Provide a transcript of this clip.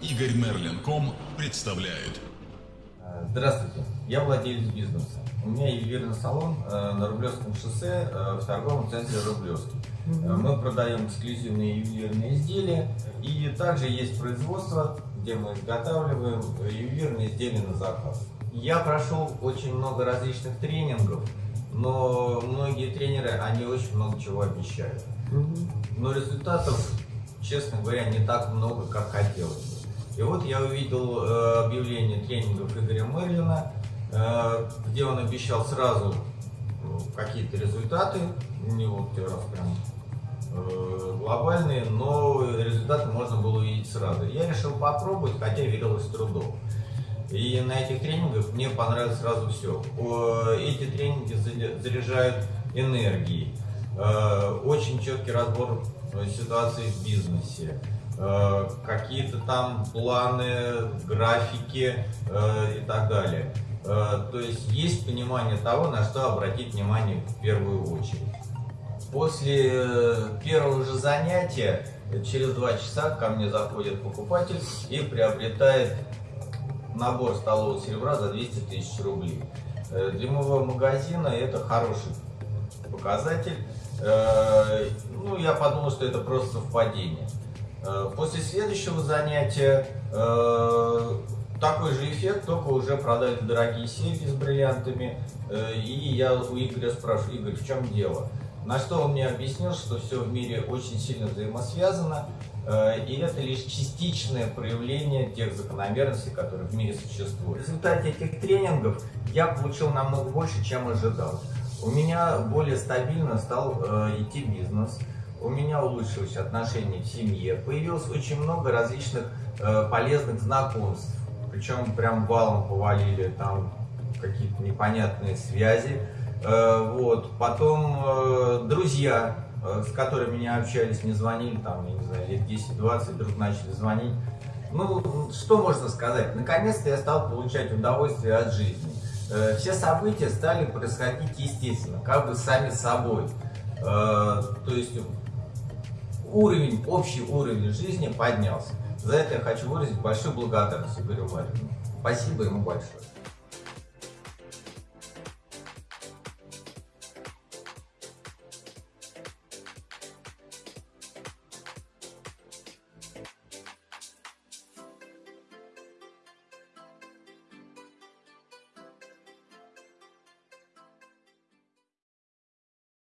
Игорь Мерлин.ком представляет. Здравствуйте, я владелец бизнеса. У меня ювелирный салон э, на Рублевском шоссе э, в торговом центре Рублевский. Э, Мы продаем эксклюзивные ювелирные изделия и также есть производство, где мы изготавливаем ювелирные изделия на заказ. Я прошел очень много различных тренингов, но многие тренеры, они очень много чего обещают. Но результатов, честно говоря, не так много, как хотелось бы. И вот я увидел э, объявление тренингов Игоря Мерлина, э, где он обещал сразу э, какие-то результаты, не вот раз прям глобальные, но результаты можно было увидеть сразу. Я решил попробовать, хотя верилось с трудом. И на этих тренингах мне понравилось сразу все. Эти тренинги заряжают энергией, очень четкий разбор ситуации в бизнесе, какие-то там планы, графики и так далее. То есть есть понимание того, на что обратить внимание в первую очередь. После первого же занятия, через два часа ко мне заходит покупатель и приобретает набор столового серебра за 200 тысяч рублей. Для моего магазина это хороший показатель. Ну, я подумал, что это просто совпадение. После следующего занятия такой же эффект, только уже продали дорогие серьги с бриллиантами. И я у Игоря спрашиваю, Игорь, в чем дело? На что он мне объяснил, что все в мире очень сильно взаимосвязано, и это лишь частичное проявление тех закономерностей, которые в мире существуют. В результате этих тренингов я получил намного больше, чем ожидал. У меня более стабильно стал э, идти бизнес, у меня улучшились отношения в семье, появилось очень много различных э, полезных знакомств, причем прям валом повалили там какие-то непонятные связи. Э, вот. Потом э, друзья, э, с которыми не общались, не звонили, там, я не знаю, лет 10-20, вдруг начали звонить. Ну, что можно сказать? Наконец-то я стал получать удовольствие от жизни. Все события стали происходить естественно, как бы сами собой. То есть уровень, общий уровень жизни поднялся. За это я хочу выразить большую благодарность Игорю Марину. Спасибо ему большое.